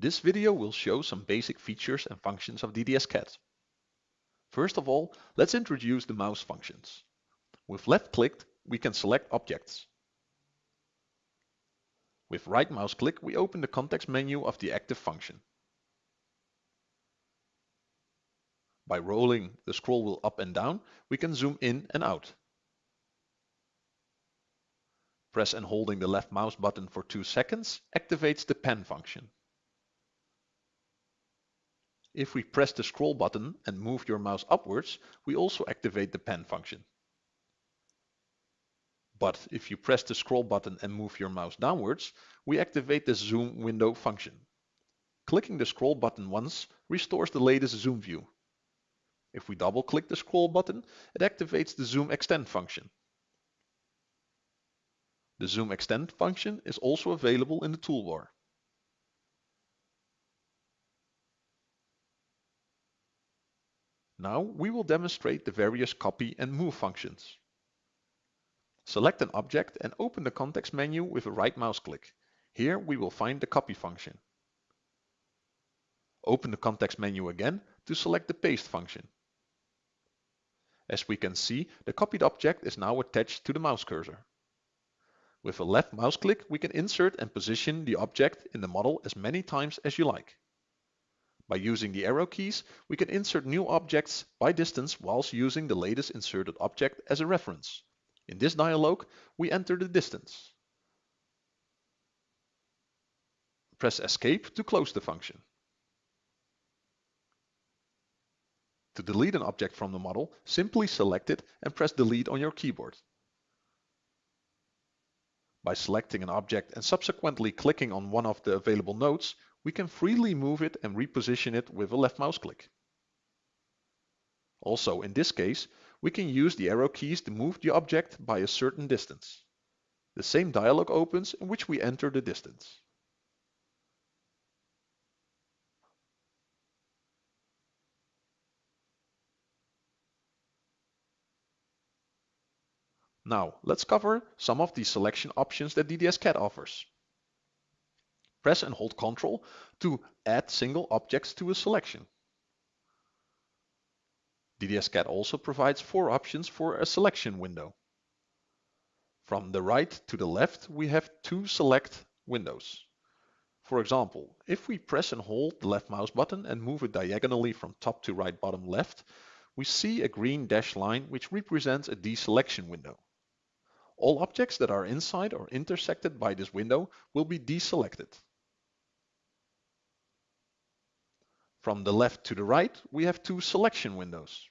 This video will show some basic features and functions of DDS-CAD. First of all, let's introduce the mouse functions. With left click, we can select objects. With right mouse click, we open the context menu of the active function. By rolling the scroll wheel up and down, we can zoom in and out. Press and holding the left mouse button for 2 seconds activates the pan function. If we press the scroll button and move your mouse upwards, we also activate the pan function. But if you press the scroll button and move your mouse downwards, we activate the zoom window function. Clicking the scroll button once restores the latest zoom view. If we double click the scroll button, it activates the zoom extend function. The zoom extend function is also available in the toolbar. Now we will demonstrate the various copy and move functions. Select an object and open the context menu with a right mouse click. Here we will find the copy function. Open the context menu again to select the paste function. As we can see, the copied object is now attached to the mouse cursor. With a left mouse click, we can insert and position the object in the model as many times as you like. By using the arrow keys, we can insert new objects by distance whilst using the latest inserted object as a reference. In this dialog, we enter the distance. Press Escape to close the function. To delete an object from the model, simply select it and press Delete on your keyboard. By selecting an object and subsequently clicking on one of the available nodes, we can freely move it and reposition it with a left mouse click. Also, in this case, we can use the arrow keys to move the object by a certain distance. The same dialog opens in which we enter the distance. Now, let's cover some of the selection options that DDS-CAD offers. Press and hold Ctrl to add single objects to a selection. DDS-CAD also provides four options for a selection window. From the right to the left, we have two select windows. For example, if we press and hold the left mouse button and move it diagonally from top to right bottom left, we see a green dashed line which represents a deselection window. All objects that are inside or intersected by this window will be deselected. From the left to the right, we have two selection windows.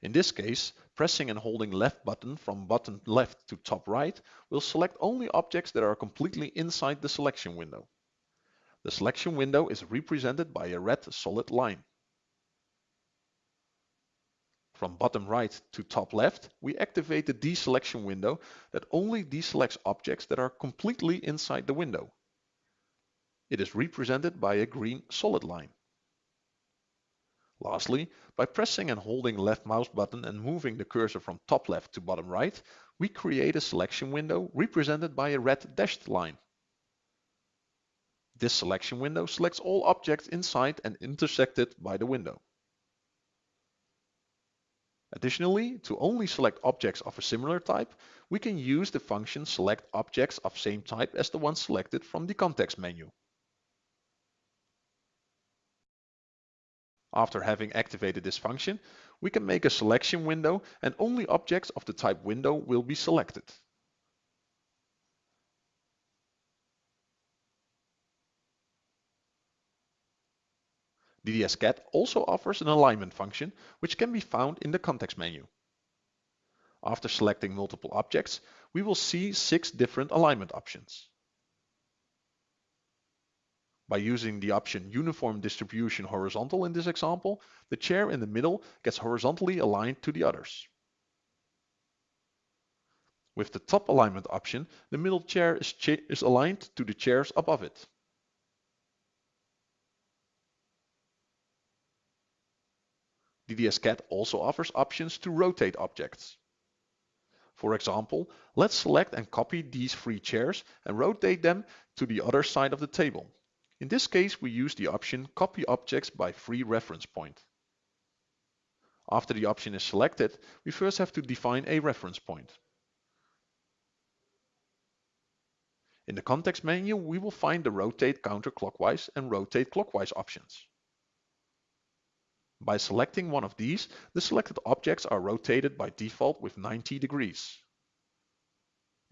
In this case, pressing and holding left button from bottom left to top right will select only objects that are completely inside the selection window. The selection window is represented by a red solid line. From bottom right to top left, we activate the deselection window that only deselects objects that are completely inside the window. It is represented by a green solid line. Lastly, by pressing and holding left mouse button and moving the cursor from top left to bottom right, we create a selection window represented by a red dashed line. This selection window selects all objects inside and intersected by the window. Additionally, to only select objects of a similar type, we can use the function select objects of same type as the one selected from the context menu. After having activated this function, we can make a selection window and only objects of the type window will be selected. DDS-CAD also offers an alignment function which can be found in the context menu. After selecting multiple objects, we will see six different alignment options. By using the option Uniform Distribution Horizontal in this example, the chair in the middle gets horizontally aligned to the others. With the top alignment option, the middle chair is, cha is aligned to the chairs above it. DDS-CAD also offers options to rotate objects. For example, let's select and copy these three chairs and rotate them to the other side of the table. In this case, we use the option Copy Objects by Free Reference Point. After the option is selected, we first have to define a reference point. In the context menu, we will find the rotate counterclockwise and rotate clockwise options. By selecting one of these, the selected objects are rotated by default with 90 degrees.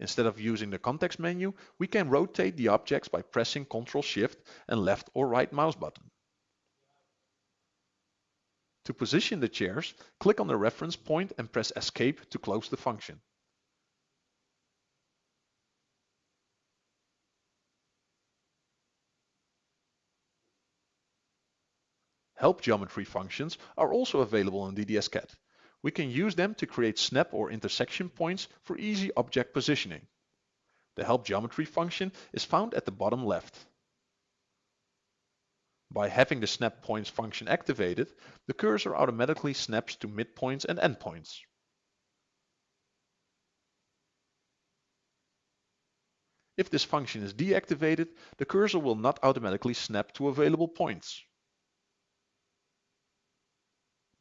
Instead of using the context menu, we can rotate the objects by pressing Ctrl Shift and left or right mouse button. To position the chairs, click on the reference point and press Escape to close the function. Help geometry functions are also available in DDS-CAD. We can use them to create snap or intersection points for easy object positioning. The help geometry function is found at the bottom left. By having the snap points function activated, the cursor automatically snaps to midpoints and endpoints. If this function is deactivated, the cursor will not automatically snap to available points.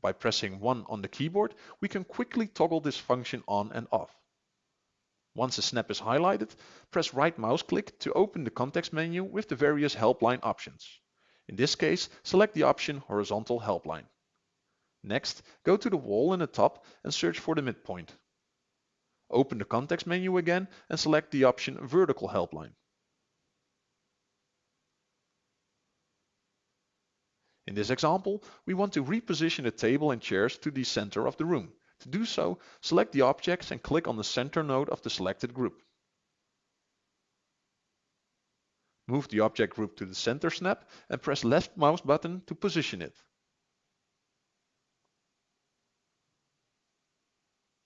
By pressing 1 on the keyboard, we can quickly toggle this function on and off. Once a snap is highlighted, press right mouse click to open the context menu with the various helpline options. In this case, select the option Horizontal Helpline. Next, go to the wall in the top and search for the midpoint. Open the context menu again and select the option Vertical Helpline. In this example, we want to reposition the table and chairs to the center of the room. To do so, select the objects and click on the center node of the selected group. Move the object group to the center snap and press left mouse button to position it.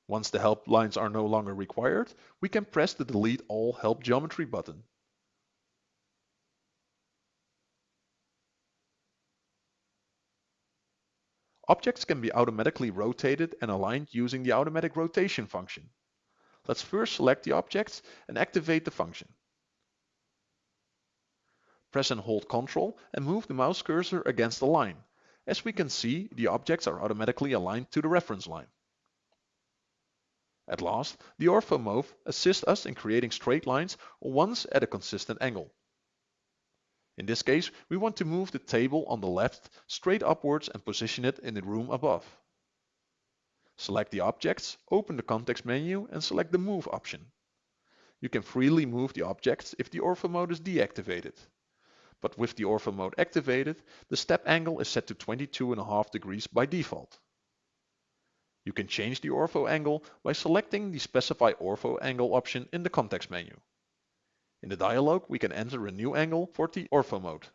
Once the help lines are no longer required, we can press the Delete All Help Geometry button. Objects can be automatically rotated and aligned using the automatic rotation function. Let's first select the objects and activate the function. Press and hold Ctrl and move the mouse cursor against the line. As we can see, the objects are automatically aligned to the reference line. At last, the Ortho Mode assists us in creating straight lines once at a consistent angle. In this case, we want to move the table on the left straight upwards and position it in the room above. Select the objects, open the context menu and select the Move option. You can freely move the objects if the ortho mode is deactivated. But with the ortho mode activated, the step angle is set to 22.5 degrees by default. You can change the ortho angle by selecting the Specify Ortho Angle option in the context menu. In the dialog, we can enter a new angle for the ortho mode.